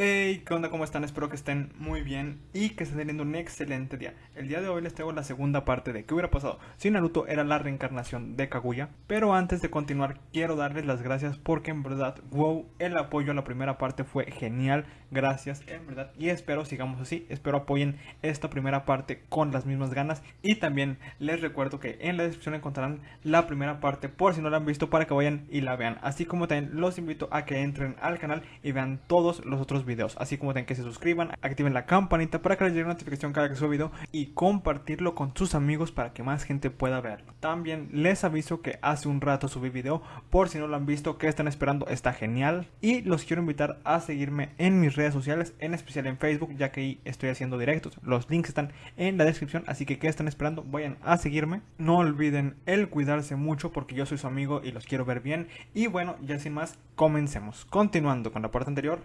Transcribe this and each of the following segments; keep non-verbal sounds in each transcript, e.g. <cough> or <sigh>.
Hey, ¿qué onda? ¿Cómo están? Espero que estén muy bien y que estén teniendo un excelente día. El día de hoy les traigo la segunda parte de qué hubiera pasado si Naruto era la reencarnación de Kaguya. Pero antes de continuar, quiero darles las gracias porque en verdad, wow, el apoyo a la primera parte fue genial. Gracias, en verdad. Y espero sigamos así. Espero apoyen esta primera parte con las mismas ganas. Y también les recuerdo que en la descripción encontrarán la primera parte por si no la han visto para que vayan y la vean. Así como también los invito a que entren al canal y vean todos los otros videos, así como también que se suscriban, activen la campanita para que les llegue una notificación cada que suba video y compartirlo con sus amigos para que más gente pueda verlo. También les aviso que hace un rato subí video, por si no lo han visto, que están esperando, está genial. Y los quiero invitar a seguirme en mis redes sociales, en especial en Facebook, ya que ahí estoy haciendo directos. Los links están en la descripción, así que que están esperando, vayan a seguirme. No olviden el cuidarse mucho porque yo soy su amigo y los quiero ver bien. Y bueno, ya sin más, comencemos. Continuando con la parte anterior.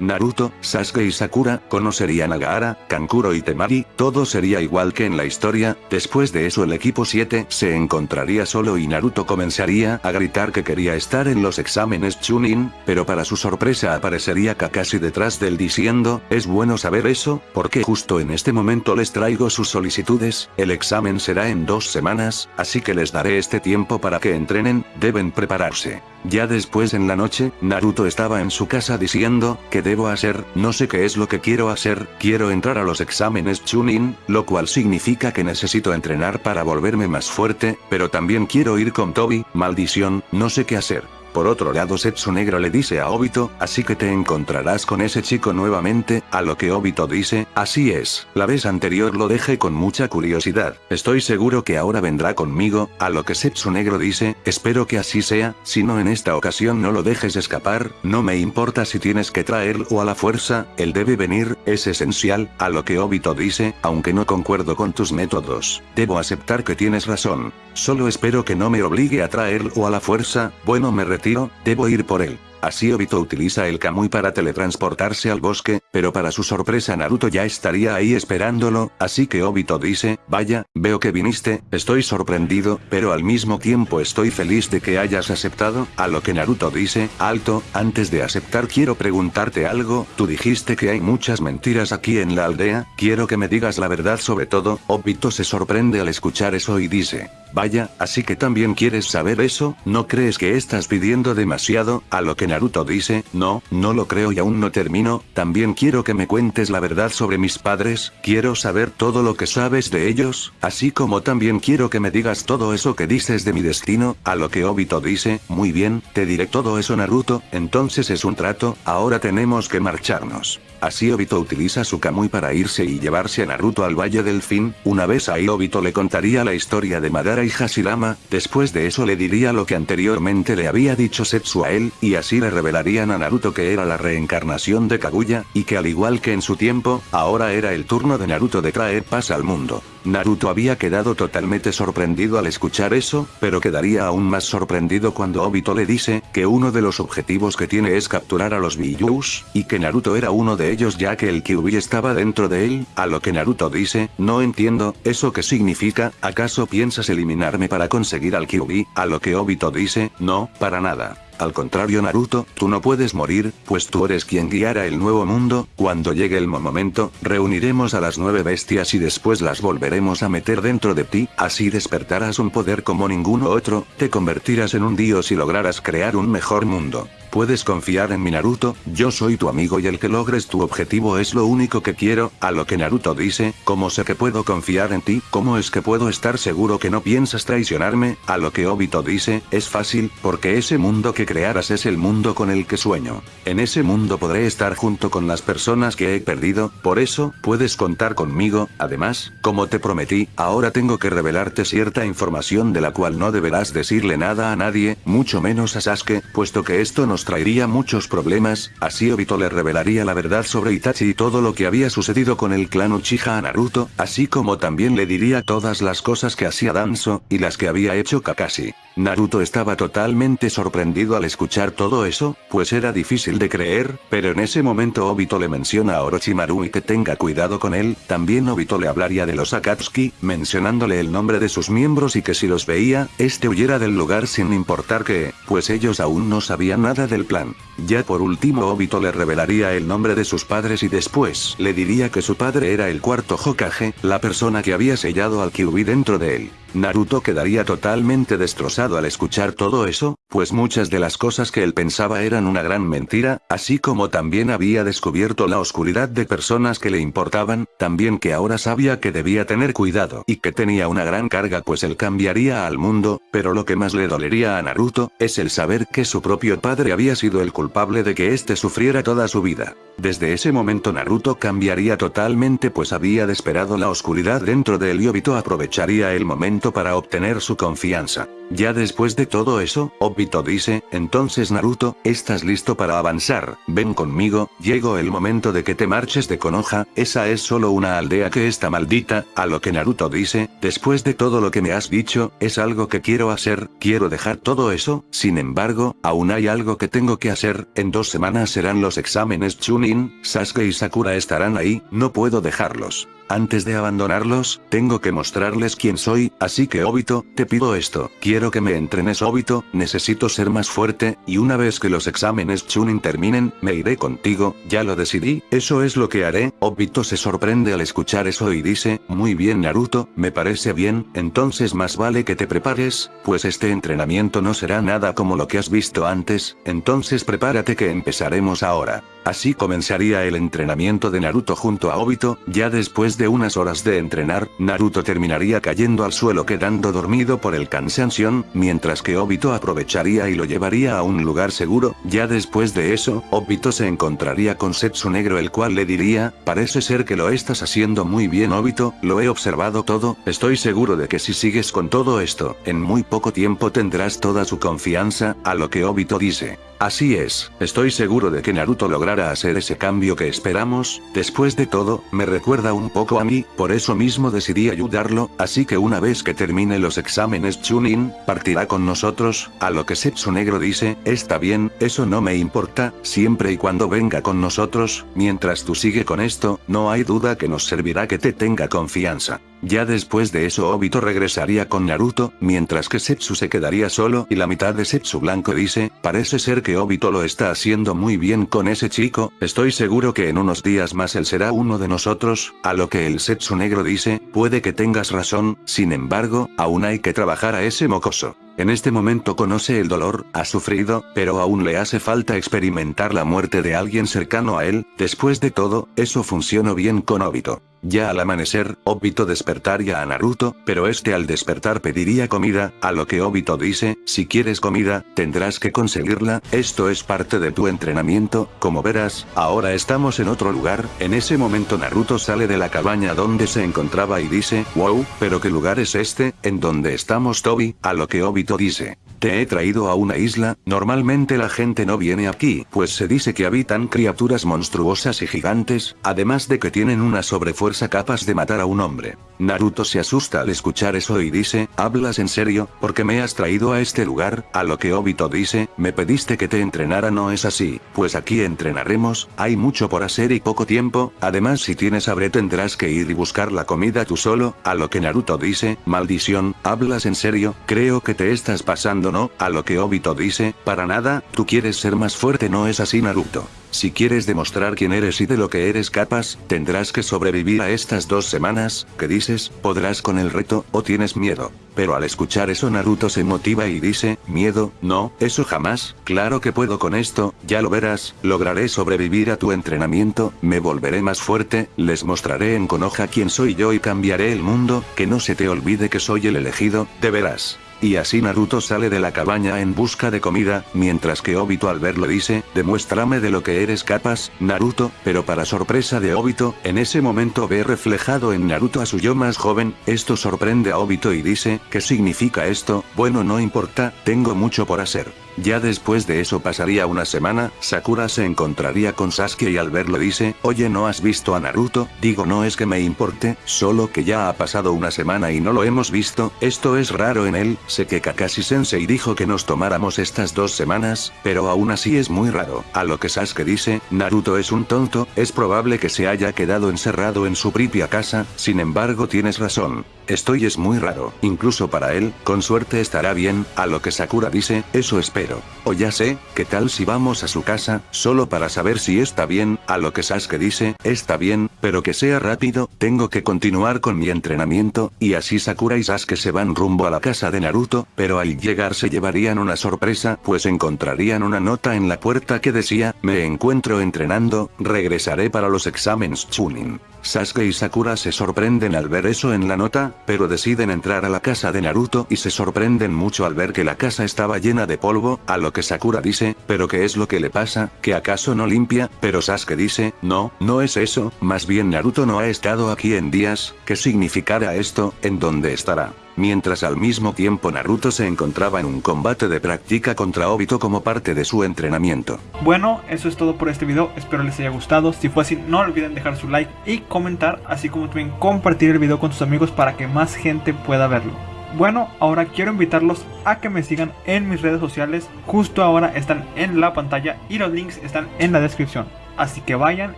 Naruto, Sasuke y Sakura, conocerían a Gaara, Kankuro y Temari, todo sería igual que en la historia, después de eso el equipo 7 se encontraría solo y Naruto comenzaría a gritar que quería estar en los exámenes Chunin, pero para su sorpresa aparecería Kakashi detrás del diciendo, es bueno saber eso, porque justo en este momento les traigo sus solicitudes, el examen será en dos semanas, así que les daré este tiempo para que entrenen, deben prepararse. Ya después en la noche, Naruto estaba en su casa diciendo, ¿qué debo hacer? No sé qué es lo que quiero hacer, quiero entrar a los exámenes Chunin, lo cual significa que necesito entrenar para volverme más fuerte, pero también quiero ir con Toby, maldición, no sé qué hacer. Por otro lado Setsu Negro le dice a Obito, así que te encontrarás con ese chico nuevamente, a lo que Obito dice, así es, la vez anterior lo dejé con mucha curiosidad, estoy seguro que ahora vendrá conmigo, a lo que Setsu Negro dice, espero que así sea, si no en esta ocasión no lo dejes escapar, no me importa si tienes que traerlo a la fuerza, él debe venir, es esencial, a lo que Obito dice, aunque no concuerdo con tus métodos, debo aceptar que tienes razón, solo espero que no me obligue a traerlo a la fuerza, bueno me retiro, debo ir por él. Así Obito utiliza el Kamui para teletransportarse al bosque, pero para su sorpresa Naruto ya estaría ahí esperándolo, así que Obito dice, vaya, veo que viniste, estoy sorprendido, pero al mismo tiempo estoy feliz de que hayas aceptado, a lo que Naruto dice, alto, antes de aceptar quiero preguntarte algo, tú dijiste que hay muchas mentiras aquí en la aldea, quiero que me digas la verdad sobre todo, Obito se sorprende al escuchar eso y dice, vaya, así que también quieres saber eso, ¿no crees que estás pidiendo demasiado? A lo que Naruto dice, no, no lo creo y aún no termino, también quiero que me cuentes la verdad sobre mis padres, quiero saber todo lo que sabes de ellos, así como también quiero que me digas todo eso que dices de mi destino, a lo que Obito dice, muy bien, te diré todo eso Naruto, entonces es un trato, ahora tenemos que marcharnos. Así Obito utiliza su Kamui para irse y llevarse a Naruto al Valle del Fin, una vez ahí Obito le contaría la historia de Madara y Hashirama, después de eso le diría lo que anteriormente le había dicho Setsu a él, y así le revelarían a Naruto que era la reencarnación de Kaguya, y que al igual que en su tiempo, ahora era el turno de Naruto de traer paz al mundo. Naruto había quedado totalmente sorprendido al escuchar eso, pero quedaría aún más sorprendido cuando Obito le dice, que uno de los objetivos que tiene es capturar a los Biyus, y que Naruto era uno de ellos ya que el Kyuubi estaba dentro de él, a lo que Naruto dice, no entiendo, ¿eso qué significa? ¿Acaso piensas eliminarme para conseguir al Kyuubi? A lo que Obito dice, no, para nada. Al contrario Naruto, tú no puedes morir, pues tú eres quien guiará el nuevo mundo, cuando llegue el momento, reuniremos a las nueve bestias y después las volveremos a meter dentro de ti, así despertarás un poder como ninguno otro, te convertirás en un dios y lograrás crear un mejor mundo. Puedes confiar en mi Naruto, yo soy tu amigo y el que logres tu objetivo es lo único que quiero, a lo que Naruto dice, ¿cómo sé que puedo confiar en ti? ¿Cómo es que puedo estar seguro que no piensas traicionarme? A lo que Obito dice, es fácil, porque ese mundo que crearas es el mundo con el que sueño. En ese mundo podré estar junto con las personas que he perdido, por eso, puedes contar conmigo, además, como te prometí, ahora tengo que revelarte cierta información de la cual no deberás decirle nada a nadie, mucho menos a Sasuke, puesto que esto traería muchos problemas, así Obito le revelaría la verdad sobre Itachi y todo lo que había sucedido con el clan Uchiha a Naruto, así como también le diría todas las cosas que hacía Danzo, y las que había hecho Kakashi. Naruto estaba totalmente sorprendido al escuchar todo eso, pues era difícil de creer, pero en ese momento Obito le menciona a Orochimaru y que tenga cuidado con él, también Obito le hablaría de los Akatsuki, mencionándole el nombre de sus miembros y que si los veía, este huyera del lugar sin importar que, pues ellos aún no sabían nada del plan. Ya por último Obito le revelaría el nombre de sus padres y después le diría que su padre era el cuarto Hokage, la persona que había sellado al Kyuubi dentro de él. Naruto quedaría totalmente destrozado al escuchar todo eso, pues muchas de las cosas que él pensaba eran una gran mentira, así como también había descubierto la oscuridad de personas que le importaban, también que ahora sabía que debía tener cuidado y que tenía una gran carga pues él cambiaría al mundo, pero lo que más le dolería a Naruto, es el saber que su propio padre había sido el culpable de que éste sufriera toda su vida. Desde ese momento Naruto cambiaría totalmente pues había desesperado la oscuridad dentro de él y Obito aprovecharía el momento para obtener su confianza. Ya después de todo eso, Obito dice, entonces Naruto, estás listo para avanzar, ven conmigo, llegó el momento de que te marches de Konoha, esa es solo una aldea que está maldita, a lo que Naruto dice, después de todo lo que me has dicho, es algo que quiero hacer, quiero dejar todo eso, sin embargo, aún hay algo que tengo que hacer, en dos semanas serán los exámenes Chunin, Sasuke y Sakura estarán ahí, no puedo dejarlos. Antes de abandonarlos, tengo que mostrarles quién soy, así que Obito, te pido esto, quiero que me entrenes Obito, necesito ser más fuerte, y una vez que los exámenes Chunin terminen, me iré contigo, ya lo decidí, eso es lo que haré, Obito se sorprende al escuchar eso y dice, muy bien Naruto, me parece bien, entonces más vale que te prepares, pues este entrenamiento no será nada como lo que has visto antes, entonces prepárate que empezaremos ahora. Así comenzaría el entrenamiento de Naruto junto a Obito, ya después de unas horas de entrenar, Naruto terminaría cayendo al suelo quedando dormido por el cansancio, mientras que Obito aprovecharía y lo llevaría a un lugar seguro, ya después de eso, Obito se encontraría con Setsu Negro el cual le diría, parece ser que lo estás haciendo muy bien Obito, lo he observado todo, estoy seguro de que si sigues con todo esto, en muy poco tiempo tendrás toda su confianza, a lo que Obito dice. Así es, estoy seguro de que Naruto logrará hacer ese cambio que esperamos, después de todo, me recuerda un poco a mí, por eso mismo decidí ayudarlo, así que una vez que termine los exámenes Chunin, partirá con nosotros, a lo que Setsu Negro dice, está bien, eso no me importa, siempre y cuando venga con nosotros, mientras tú sigue con esto, no hay duda que nos servirá que te tenga confianza. Ya después de eso Obito regresaría con Naruto, mientras que Setsu se quedaría solo y la mitad de Setsu Blanco dice, parece ser que Obito lo está haciendo muy bien con ese chico, estoy seguro que en unos días más él será uno de nosotros, a lo que el Setsu Negro dice, puede que tengas razón, sin embargo, aún hay que trabajar a ese mocoso. En este momento conoce el dolor, ha sufrido, pero aún le hace falta experimentar la muerte de alguien cercano a él, después de todo, eso funcionó bien con Obito. Ya al amanecer, Obito despertaría a Naruto, pero este al despertar pediría comida, a lo que Obito dice, si quieres comida, tendrás que conseguirla, esto es parte de tu entrenamiento, como verás, ahora estamos en otro lugar, en ese momento Naruto sale de la cabaña donde se encontraba y dice, wow, pero qué lugar es este, en donde estamos Toby, a lo que Obito dice. Te he traído a una isla, normalmente la gente no viene aquí, pues se dice que habitan criaturas monstruosas y gigantes, además de que tienen una sobrefuerza capaz de matar a un hombre. Naruto se asusta al escuchar eso y dice, ¿hablas en serio? ¿Por qué me has traído a este lugar? A lo que Obito dice, me pediste que te entrenara no es así, pues aquí entrenaremos, hay mucho por hacer y poco tiempo, además si tienes hambre tendrás que ir y buscar la comida tú solo, a lo que Naruto dice, maldición, ¿hablas en serio? Creo que te estás pasando no, a lo que Obito dice, para nada, tú quieres ser más fuerte no es así Naruto. Si quieres demostrar quién eres y de lo que eres capaz, tendrás que sobrevivir a estas dos semanas, ¿qué dices? ¿Podrás con el reto, o tienes miedo? Pero al escuchar eso Naruto se motiva y dice, miedo, no, eso jamás, claro que puedo con esto, ya lo verás, lograré sobrevivir a tu entrenamiento, me volveré más fuerte, les mostraré en Konoha quién soy yo y cambiaré el mundo, que no se te olvide que soy el elegido, de veras. Y así Naruto sale de la cabaña en busca de comida, mientras que Obito al verlo dice, demuéstrame de lo que eres capaz, Naruto, pero para sorpresa de Obito, en ese momento ve reflejado en Naruto a su yo más joven, esto sorprende a Obito y dice, ¿qué significa esto? Bueno no importa, tengo mucho por hacer. Ya después de eso pasaría una semana, Sakura se encontraría con Sasuke y al verlo dice, oye no has visto a Naruto, digo no es que me importe, solo que ya ha pasado una semana y no lo hemos visto, esto es raro en él, sé que Kakashi Sensei dijo que nos tomáramos estas dos semanas, pero aún así es muy raro, a lo que Sasuke dice, Naruto es un tonto, es probable que se haya quedado encerrado en su propia casa, sin embargo tienes razón. Estoy es muy raro, incluso para él, con suerte estará bien, a lo que Sakura dice, eso espero. O ya sé, ¿qué tal si vamos a su casa, solo para saber si está bien, a lo que Sasuke dice, está bien, pero que sea rápido, tengo que continuar con mi entrenamiento, y así Sakura y Sasuke se van rumbo a la casa de Naruto, pero al llegar se llevarían una sorpresa, pues encontrarían una nota en la puerta que decía, me encuentro entrenando, regresaré para los exámenes Chunin. Sasuke y Sakura se sorprenden al ver eso en la nota, pero deciden entrar a la casa de Naruto y se sorprenden mucho al ver que la casa estaba llena de polvo, a lo que Sakura dice, pero ¿qué es lo que le pasa? ¿Que acaso no limpia? Pero Sasuke dice, no, no es eso, más bien Naruto no ha estado aquí en días, ¿qué significará esto? ¿En dónde estará? Mientras al mismo tiempo Naruto se encontraba en un combate de práctica contra Obito como parte de su entrenamiento. Bueno, eso es todo por este video, espero les haya gustado, si fue así no olviden dejar su like y comentar, así como también compartir el video con sus amigos para que más gente pueda verlo. Bueno, ahora quiero invitarlos a que me sigan en mis redes sociales, justo ahora están en la pantalla y los links están en la descripción. Así que vayan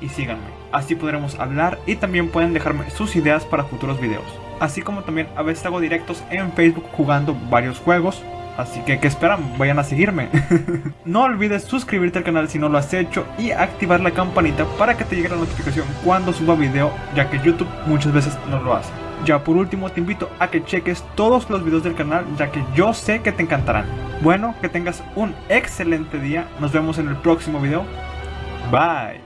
y síganme, así podremos hablar y también pueden dejarme sus ideas para futuros videos así como también a veces hago directos en Facebook jugando varios juegos. Así que, ¿qué esperan? Vayan a seguirme. <laughs> no olvides suscribirte al canal si no lo has hecho y activar la campanita para que te llegue la notificación cuando suba video, ya que YouTube muchas veces no lo hace. Ya por último te invito a que cheques todos los videos del canal, ya que yo sé que te encantarán. Bueno, que tengas un excelente día, nos vemos en el próximo video. Bye.